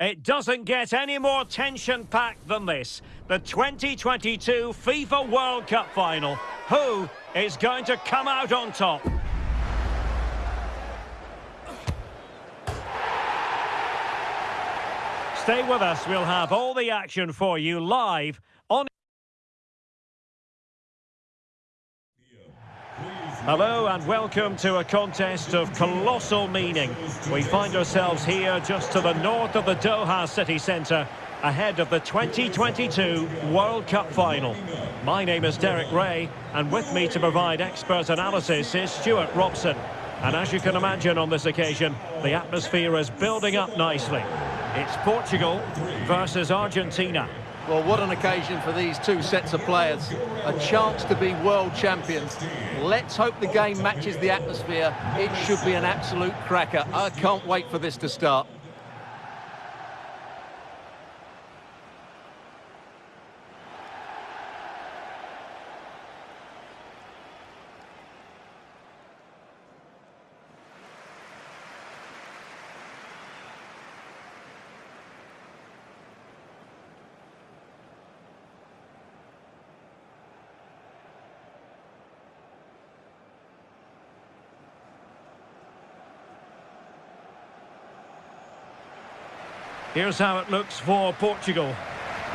It doesn't get any more tension-packed than this. The 2022 FIFA World Cup final. Who is going to come out on top? Stay with us. We'll have all the action for you live Hello and welcome to a contest of colossal meaning. We find ourselves here just to the north of the Doha city centre ahead of the 2022 World Cup final. My name is Derek Rae and with me to provide expert analysis is Stewart Robson. And as you can imagine on this occasion, the atmosphere is building up nicely. It's Portugal versus Argentina. Well, what an occasion for these two sets of players. A chance to be world champions. Let's hope the game matches the atmosphere. It should be an absolute cracker. I can't wait for this to start. Here's how it looks for Portugal.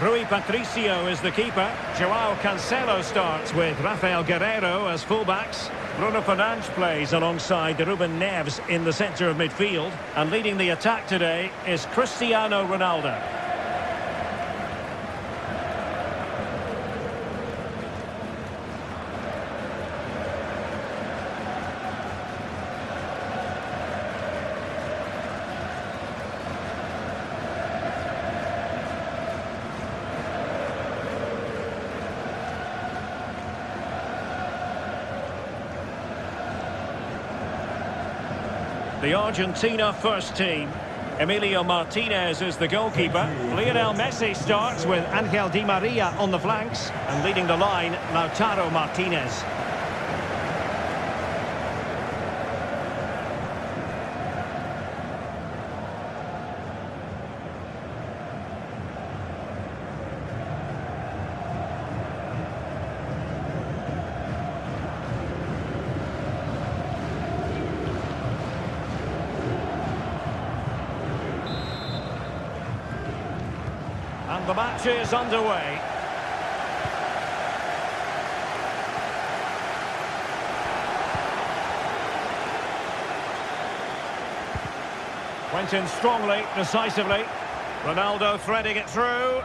Rui Patricio is the keeper. Joao Cancelo starts with Rafael Guerreiro as fullbacks. Bruno Fernandes plays alongside Ruben Neves in the centre of midfield. And leading the attack today is Cristiano Ronaldo. The Argentina first team. Emilio Martinez is the goalkeeper. Lionel Messi starts with Angel Di Maria on the flanks. And leading the line, Lautaro Martinez. The match is underway. Went in strongly, decisively. Ronaldo threading it through.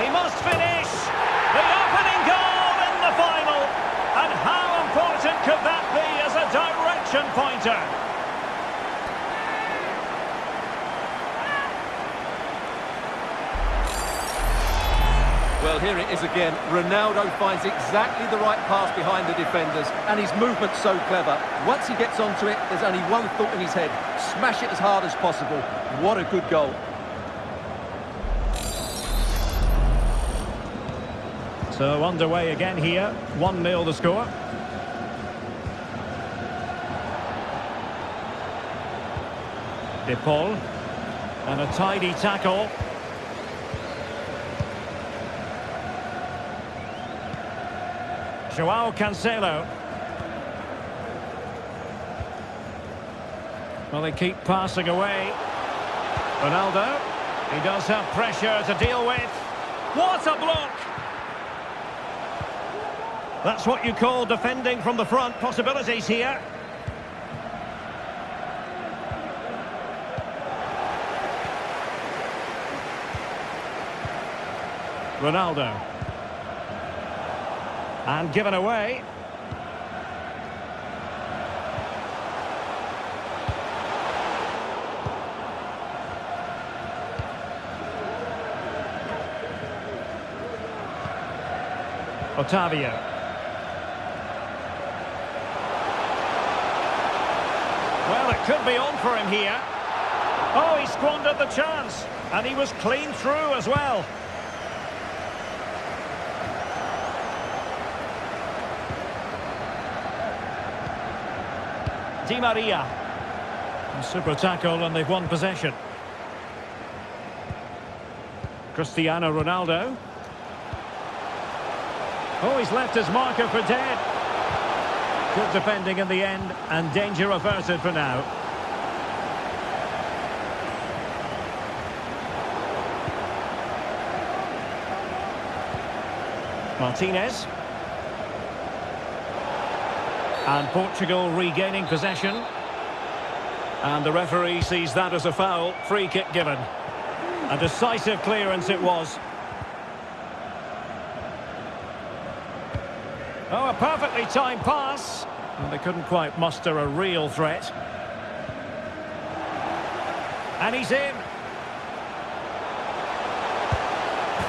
He must finish! The opening goal in the final! And how important could that be as a direction pointer? Well, here it is again. Ronaldo finds exactly the right pass behind the defenders, and his movement's so clever. Once he gets onto it, there's only one thought in his head. Smash it as hard as possible. What a good goal. So underway again here. 1-0 the score. De Paul. And a tidy tackle. Joao Cancelo. Well, they keep passing away. Ronaldo. He does have pressure to deal with. What a block! That's what you call defending from the front. Possibilities here. Ronaldo. And given away. Otavio. Well, it could be on for him here. Oh, he squandered the chance. And he was clean through as well. Di Maria. A super tackle and they've won possession. Cristiano Ronaldo. Oh, he's left his marker for dead. Good defending in the end, and danger averted for now. Martinez. And Portugal regaining possession. And the referee sees that as a foul. Free kick given. A decisive clearance it was. Oh, a perfectly timed pass. And they couldn't quite muster a real threat. And he's in.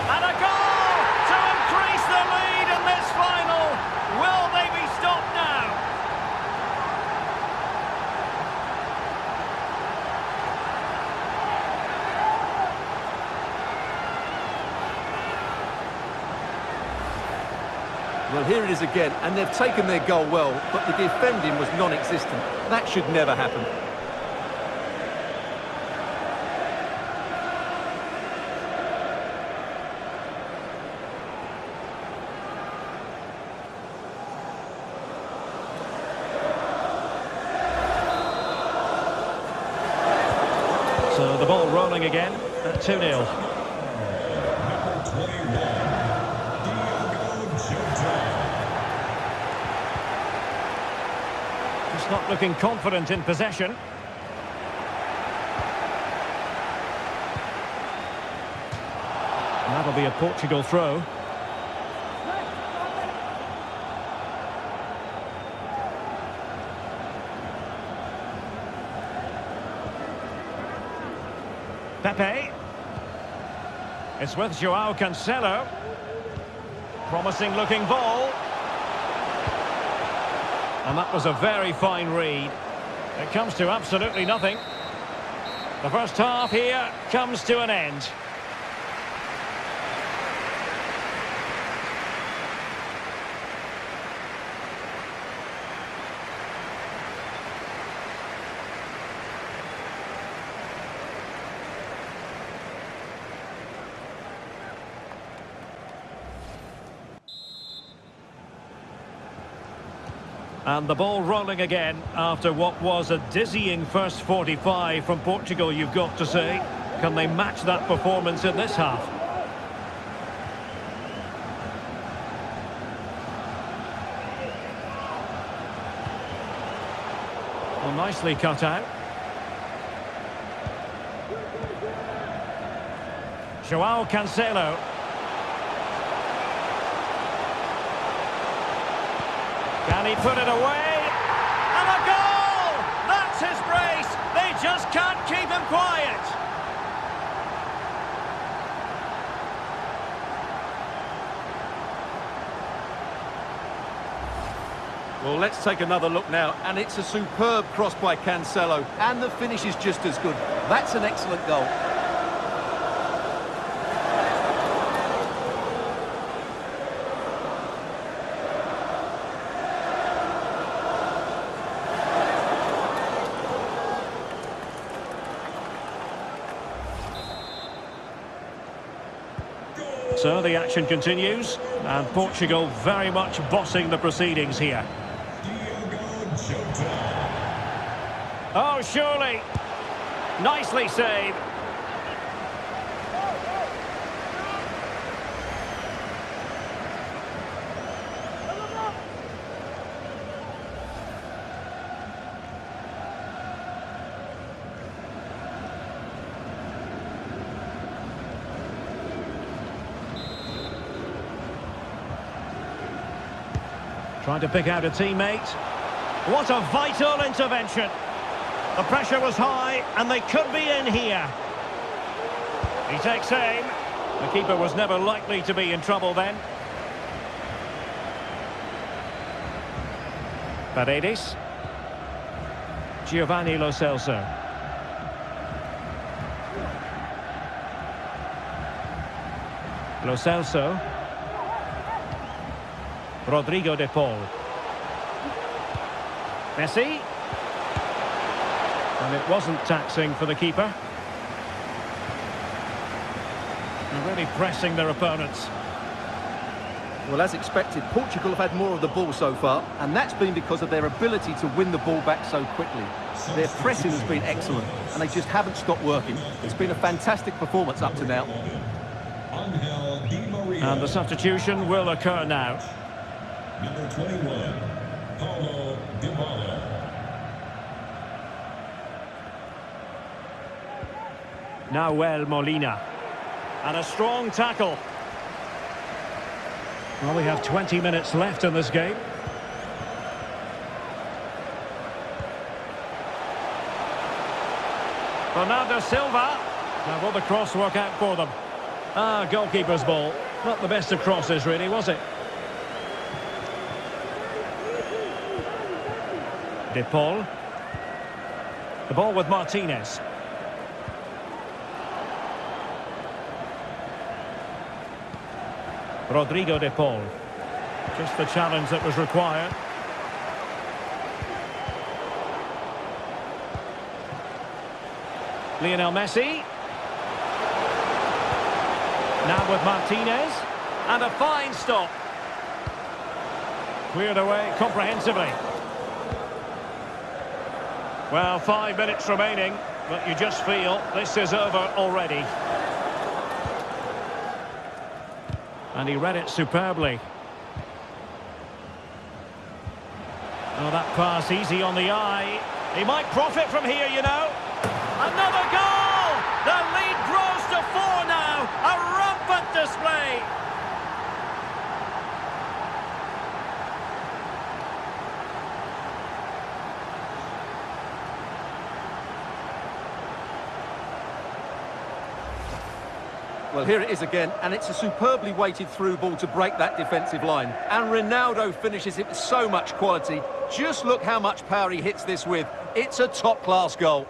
And a goal to increase the lead in this final. Will they be stopped now? Well, here it is again, and they've taken their goal well, but the defending was non-existent. That should never happen. So the ball rolling again at 2-0. Just not looking confident in possession. That'll be a Portugal throw. Pepe. It's with Joao Cancelo. Promising looking ball. And that was a very fine read. It comes to absolutely nothing. The first half here comes to an end. And the ball rolling again after what was a dizzying first 45 from Portugal, you've got to say. Can they match that performance in this half? Well, nicely cut out. Joao Cancelo. Can he put it away? And a goal! That's his brace! They just can't keep him quiet! Well, let's take another look now, and it's a superb cross by Cancelo, and the finish is just as good. That's an excellent goal. So the action continues, and Portugal very much bossing the proceedings here. Oh, surely. Nicely saved. Trying to pick out a teammate. What a vital intervention. The pressure was high, and they could be in here. He takes aim. The keeper was never likely to be in trouble then. Paredes. Giovanni Lo Celso. Lo Celso. Rodrigo de Paul. Messi. And it wasn't taxing for the keeper. And really pressing their opponents. Well, as expected, Portugal have had more of the ball so far, and that's been because of their ability to win the ball back so quickly. Their pressing has been excellent, and they just haven't stopped working. It's been a fantastic performance up to now. And the substitution will occur now. Number 21, Paulo Dybala. Nahuel Molina. And a strong tackle. Well, we have 20 minutes left in this game. Bernardo Silva. Now, will the cross work out for them? Ah, goalkeeper's ball. Not the best of crosses, really, was it? De Paul. The ball with Martinez. Rodrigo De Paul. Just the challenge that was required. Lionel Messi. Now with Martinez. And a fine stop. Cleared away comprehensively. Well, five minutes remaining, but you just feel this is over already. And he read it superbly. Oh, that pass easy on the eye. He might profit from here, you know. Another goal! The lead grows to four now. A rampant display. Well, here it is again, and it's a superbly weighted through ball to break that defensive line. And Ronaldo finishes it with so much quality. Just look how much power he hits this with. It's a top-class goal.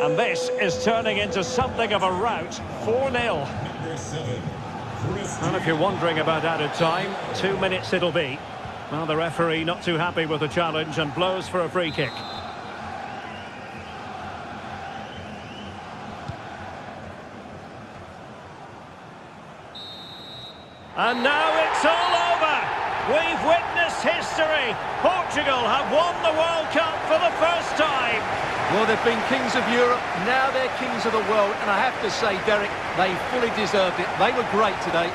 And this is turning into something of a rout. 4-0. Number 7, Chris And if you're wondering about added time, two minutes it'll be. Well, the referee not too happy with the challenge and blows for a free kick. And now it's all over. We've witnessed history. Portugal have won the World Cup for the first time. Well, they've been kings of Europe, now they're kings of the world, and I have to say, Derek, they fully deserved it. They were great today.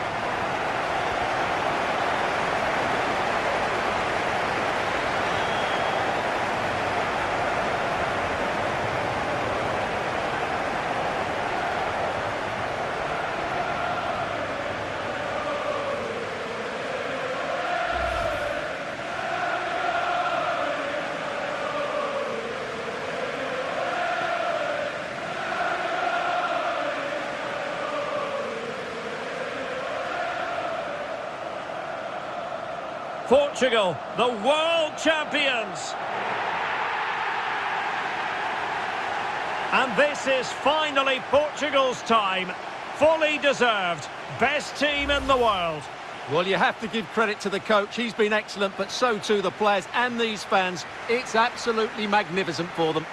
Portugal, the world champions. And this is finally Portugal's time. Fully deserved. Best team in the world. Well, you have to give credit to the coach. He's been excellent, but so too the players and these fans. It's absolutely magnificent for them.